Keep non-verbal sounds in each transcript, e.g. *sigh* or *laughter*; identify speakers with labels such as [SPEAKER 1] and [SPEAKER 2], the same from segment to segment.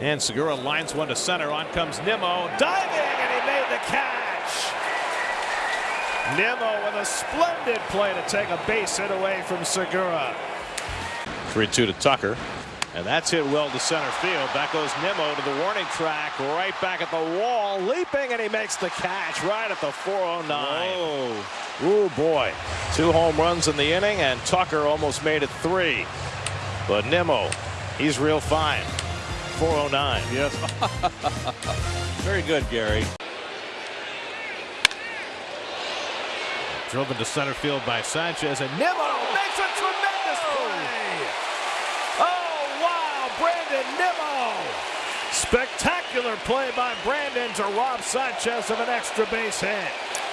[SPEAKER 1] And Segura lines one to center. On comes Nimmo. Diving, and he made the catch. Nimmo with a splendid play to take a base hit away from Segura. 3 2 to Tucker. And that's hit well to center field. Back goes Nimmo to the warning track, right back at the wall, leaping, and he makes the catch right at the 409. Whoa. Ooh, boy. Two home runs in the inning, and Tucker almost made it three. But Nimmo, he's real fine. 409.
[SPEAKER 2] Yes. *laughs* Very good, Gary.
[SPEAKER 1] Driven to center field by Sanchez, and Nimmo makes a tremendous oh. play. Oh, wow, Brandon Nimmo. Spectacular play by Brandon to rob Sanchez of an extra base hit.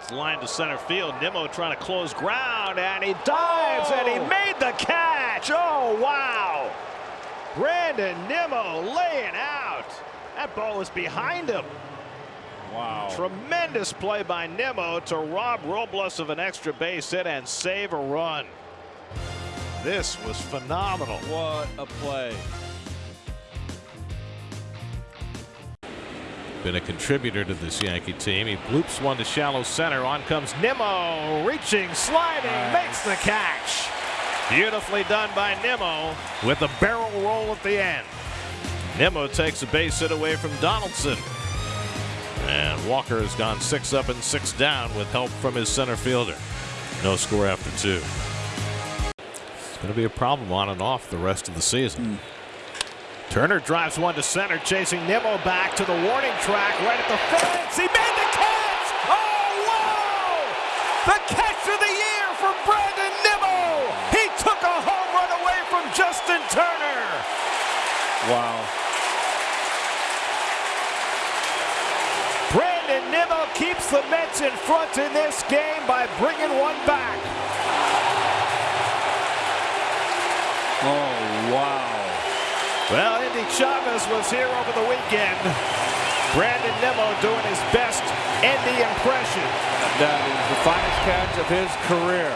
[SPEAKER 1] That's line to center field. Nimmo trying to close ground, and he dives, and he oh. made the catch. Oh, wow. Brandon Nimmo laying out. That ball was behind him.
[SPEAKER 2] Wow.
[SPEAKER 1] Tremendous play by Nimmo to rob Robles of an extra base hit and save a run. This was phenomenal.
[SPEAKER 2] What a play.
[SPEAKER 1] Been a contributor to this Yankee team. He bloops one to shallow center. On comes Nimmo, reaching, sliding, nice. makes the catch. Beautifully done by Nimmo with a barrel roll at the end. Nimmo takes a base hit away from Donaldson. And Walker has gone six up and six down with help from his center fielder. No score after two. It's going to be a problem on and off the rest of the season. Mm. Turner drives one to center, chasing Nimmo back to the warning track right at the fence. He made the catch! Oh, wow! The catch of the year from Brandon Nimmo! He took a home run away from Justin Turner!
[SPEAKER 2] Wow.
[SPEAKER 1] Brandon Nimmo keeps the Mets in front in this game by bringing one back.
[SPEAKER 2] Oh, wow.
[SPEAKER 1] Well, Endy Chavez was here over the weekend. Brandon Nimmo doing his best Endy impression.
[SPEAKER 2] That is the finest catch of his career.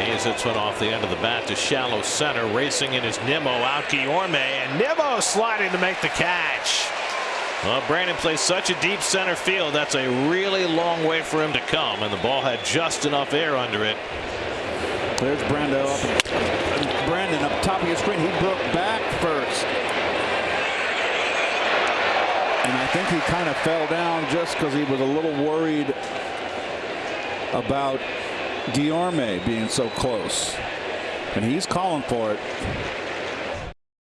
[SPEAKER 1] Hayes hits one off the end of the bat to shallow center. Racing in his Nimmo out Guillorme. And Nimmo sliding to make the catch. Well, Brandon plays such a deep center field. That's a really long way for him to come. And the ball had just enough air under it.
[SPEAKER 3] There's Brando up. Brandon up top of your screen. He broke back first. And I think he kind of fell down just because he was a little worried about Guillorme being so close. And he's calling for it.